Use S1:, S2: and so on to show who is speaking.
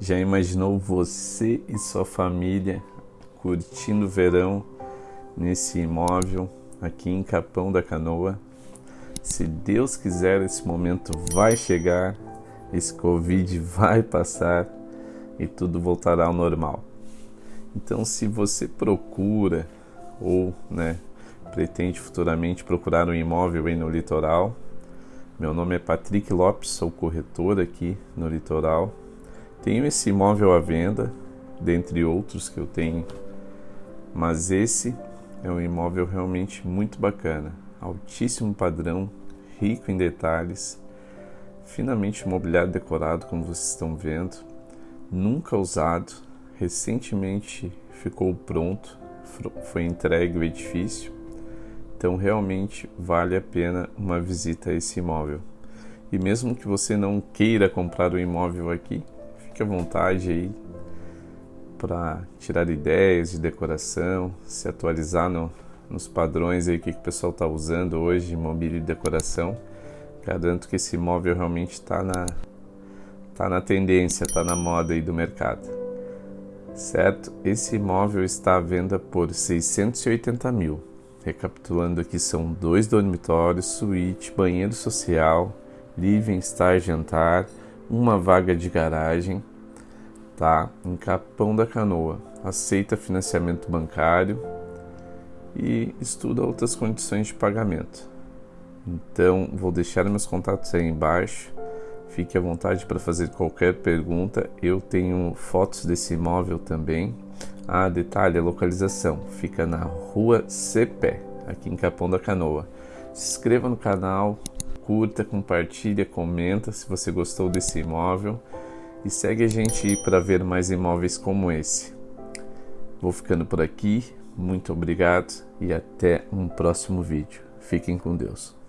S1: já imaginou você e sua família curtindo o verão nesse imóvel aqui em Capão da Canoa? Se Deus quiser, esse momento vai chegar, esse Covid vai passar e tudo voltará ao normal. Então, se você procura ou né, pretende futuramente procurar um imóvel aí no litoral, meu nome é Patrick Lopes, sou corretor aqui no litoral. Tenho esse imóvel à venda, dentre outros que eu tenho, mas esse é um imóvel realmente muito bacana, altíssimo padrão, rico em detalhes, finamente mobiliado decorado, como vocês estão vendo, nunca usado, recentemente ficou pronto, foi entregue o edifício então realmente vale a pena uma visita a esse imóvel. E mesmo que você não queira comprar o imóvel aqui, fique à vontade aí para tirar ideias de decoração, se atualizar no, nos padrões aí que, que o pessoal está usando hoje, mobília e decoração. Garanto que esse imóvel realmente está na, tá na tendência, está na moda aí do mercado. Certo? Esse imóvel está à venda por 680 mil. Recapitulando aqui, são dois dormitórios, suíte, banheiro social, living, estar, jantar, uma vaga de garagem, tá? Em Capão da Canoa. Aceita financiamento bancário e estuda outras condições de pagamento. Então, vou deixar meus contatos aí embaixo. Fique à vontade para fazer qualquer pergunta. Eu tenho fotos desse imóvel também ah, detalhe, a localização fica na rua Cepé, aqui em Capão da Canoa. Se inscreva no canal, curta, compartilha, comenta se você gostou desse imóvel e segue a gente para ver mais imóveis como esse. Vou ficando por aqui, muito obrigado e até um próximo vídeo. Fiquem com Deus.